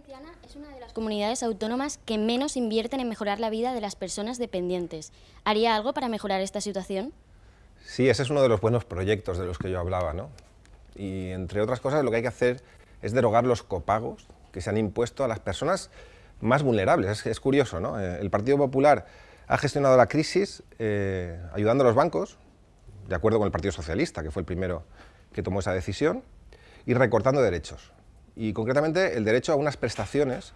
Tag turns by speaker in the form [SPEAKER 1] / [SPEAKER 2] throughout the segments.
[SPEAKER 1] Valenciana es una de las comunidades autónomas que menos invierten en mejorar la vida de las personas dependientes. ¿Haría algo para mejorar esta situación?
[SPEAKER 2] Sí, ese es uno de los buenos proyectos de los que yo hablaba, ¿no? Y entre otras cosas lo que hay que hacer es derogar los copagos que se han impuesto a las personas más vulnerables. Es, curioso, ¿no? Eh, el Partido Popular ha gestionado la crisis eh, ayudando a los bancos, de acuerdo con el Partido Socialista, que fue el primero que tomó esa decisión, y recortando derechos. Y concretamente el derecho a unas prestaciones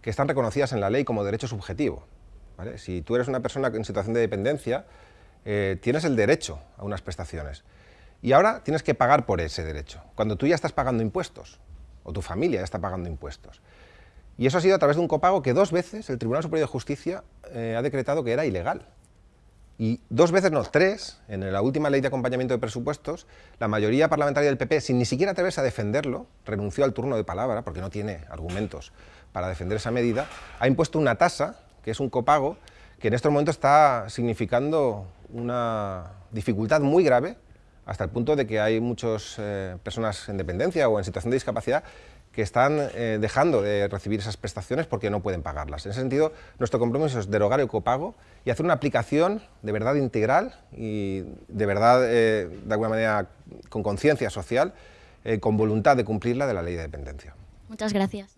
[SPEAKER 2] que están reconocidas en la ley como derecho subjetivo. Si tú eres una persona en situación de dependencia, eh, tienes el derecho a unas prestaciones. Y ahora tienes que pagar por ese derecho, cuando tú ya estás pagando impuestos, o tu familia ya está pagando impuestos. Y eso ha sido a través de un copago que dos veces el Tribunal Superior de Justicia eh, ha decretado que era ilegal. Y dos veces, no, tres, en la última ley de acompañamiento de presupuestos, la mayoría parlamentaria del PP, sin ni siquiera atreverse a defenderlo, renunció al turno de palabra, porque no tiene argumentos para defender esa medida, ha impuesto una tasa, que es un copago, que en estos momentos está significando una dificultad muy grave, hasta el punto de que hay muchas eh, personas en dependencia o en situación de discapacidad que están eh, dejando de recibir esas prestaciones porque no pueden pagarlas. En ese sentido, nuestro compromiso es derogar el copago y hacer una aplicación de verdad integral y de verdad, eh, de alguna manera, con conciencia social, con voluntad de cumplirla de la ley de dependencia.
[SPEAKER 1] Muchas gracias.